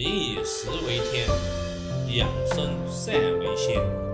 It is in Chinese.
民以食为天，养生善为先。